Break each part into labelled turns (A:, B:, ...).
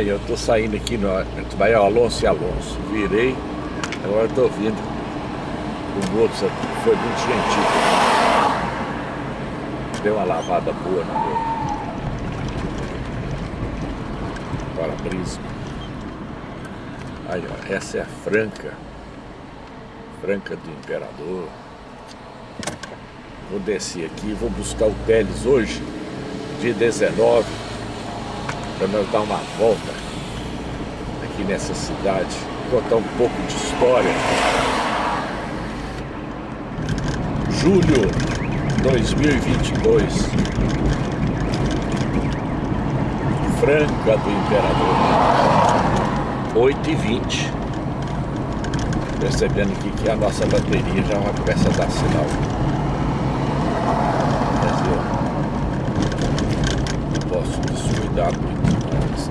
A: Aí eu tô saindo aqui no vai Alonso e Alonso. Virei, agora tô vindo. O moço foi muito gentil. Deu uma lavada boa no meu para-brisa. Aí, ó, essa é a Franca. Franca do Imperador. Vou descer aqui, vou buscar o Teles hoje, dia 19, para nós dar uma volta aqui nessa cidade, contar um pouco de história. Julho 2022, Franca do Imperador, 8 e 20 percebendo aqui que a nossa bateria já vai começar a dar sinal. Dizer, não posso descuidar muito mais.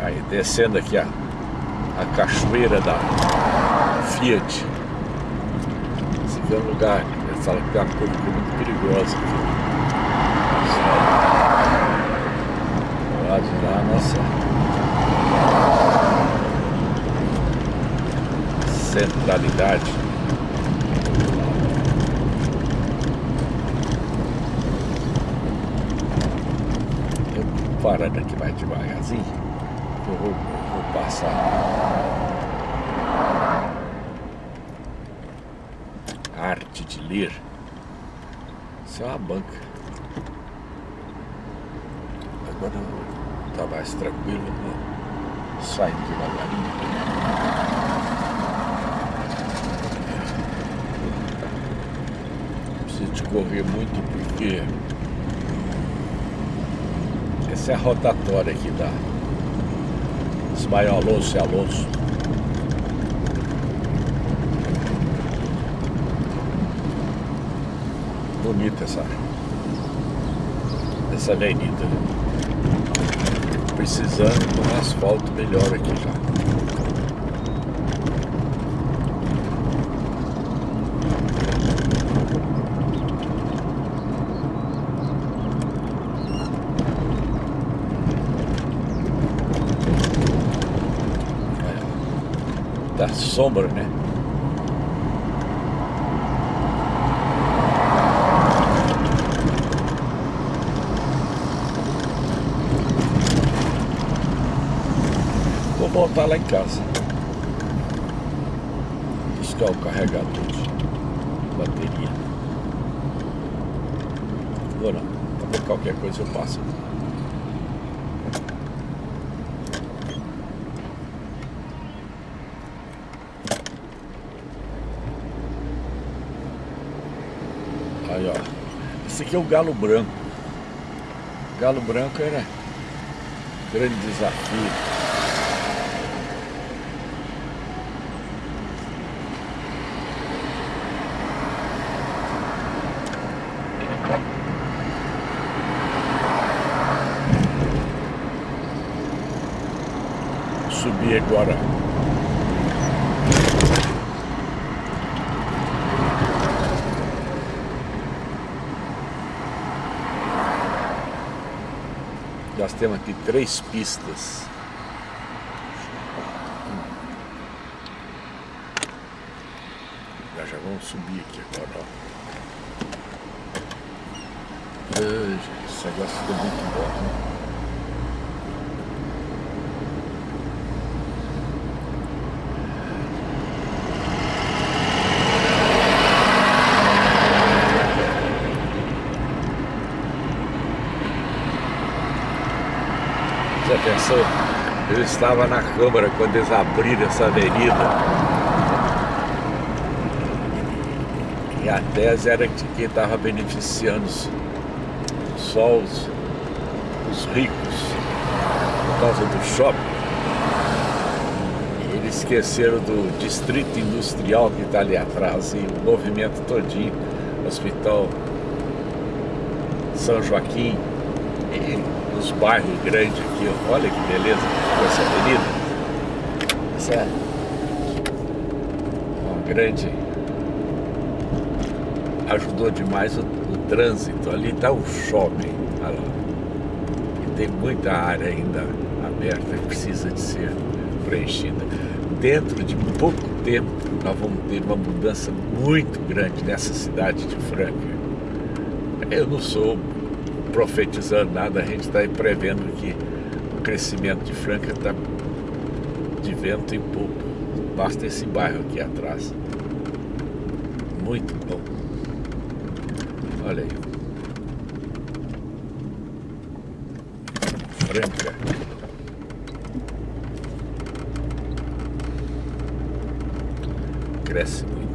A: Aí descendo aqui a, a cachoeira da Fiat. Esse aqui é um lugar, eles falam que tem uma curva muito perigosa aqui. Do lado lá, nossa. Centralidade. Parando aqui mais devagarzinho. Vou, vou passar. arte de ler. Isso é uma banca. Agora está mais tranquilo, né? saindo devagarinho. Preciso de correr muito porque essa é a rotatória aqui da Ismael Alonso e Alonso. bonita essa, essa avenida. Precisando de um asfalto melhor aqui já. Da sombra, né? voltar lá em casa. Buscar o carregador de bateria. Vou não. Qualquer coisa eu passo. Aí ó. Esse aqui é o galo branco. Galo branco era grande desafio. subir agora. Nós temos aqui três pistas. Já, vamos subir aqui agora, ó. Esse negócio ficou muito bom, né? Já pensou? Eu estava na Câmara quando eles abriram essa avenida. E a tese era que quem estava beneficiando só os, os ricos por causa do shopping. Eles esqueceram do distrito industrial que está ali atrás e o movimento todinho, Hospital São Joaquim. Os uns bairros grandes aqui, olha que beleza essa avenida. Essa é uma grande... Ajudou demais o, o trânsito. Ali está o shopping. Olha lá. E tem muita área ainda aberta que precisa de ser preenchida. Dentro de pouco tempo, nós vamos ter uma mudança muito grande nessa cidade de Franca. Eu não sou profetizando nada, a gente está prevendo que o crescimento de Franca está de vento em pouco. Basta esse bairro aqui atrás. Muito bom. Olha aí. Franca. Cresce muito.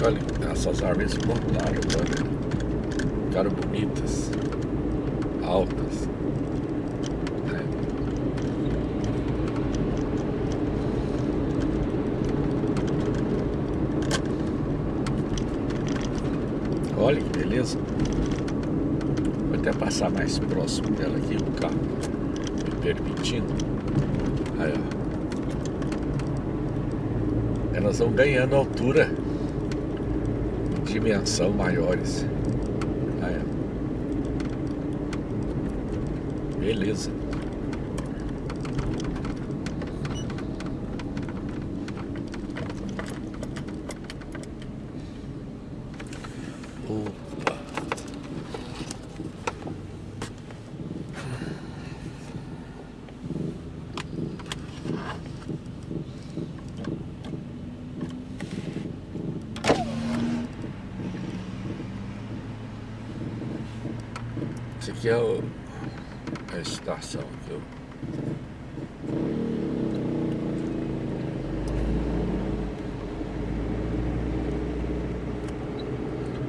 A: Olha, essas árvores plantaram, olha. Ficaram bonitas, altas. Olha que beleza. Vou até passar mais próximo dela aqui, o carro me permitindo. Aí, ó. Elas vão ganhando altura, dimensão maiores. Aí, ó. Beleza. Opa. Esse é o, a estação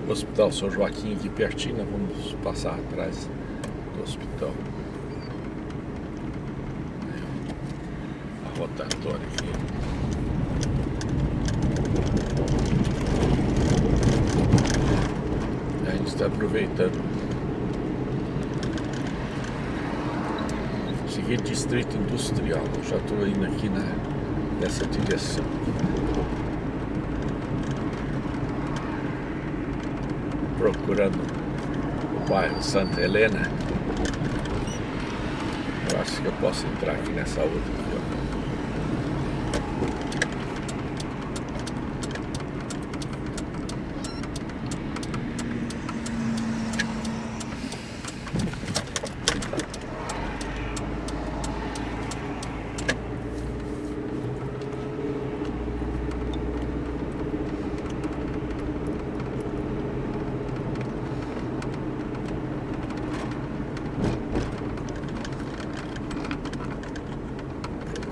A: O Hospital São Joaquim aqui pertinho, nós vamos passar atrás do hospital. A rotatória aqui. A gente está aproveitando. Seguir distrito industrial. Eu já estou indo aqui na, nessa direção. procurando o bairro Santa Helena. Eu acho que eu posso entrar aqui nessa outra. Aqui, ó.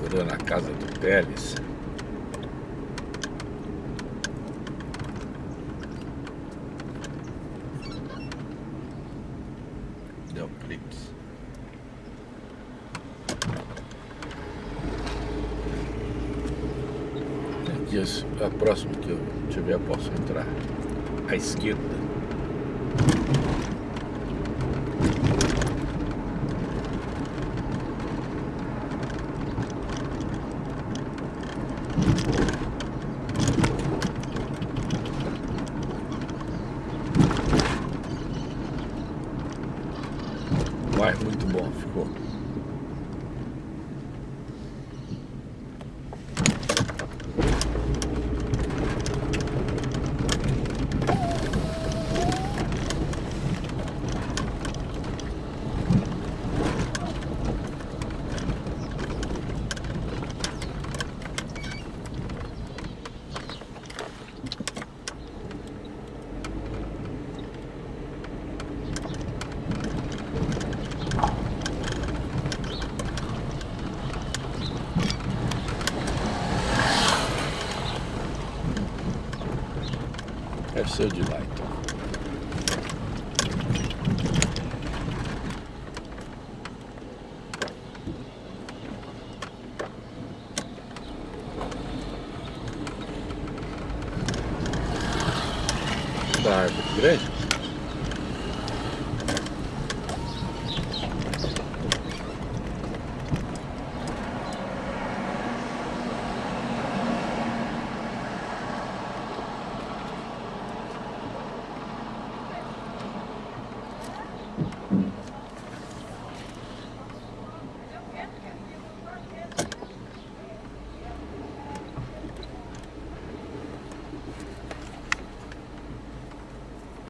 A: Procurando a casa do Teles. Deu clips. Aqui a próxima que eu tiver posso entrar. À esquerda. seu de lá, então. Da árvore grande?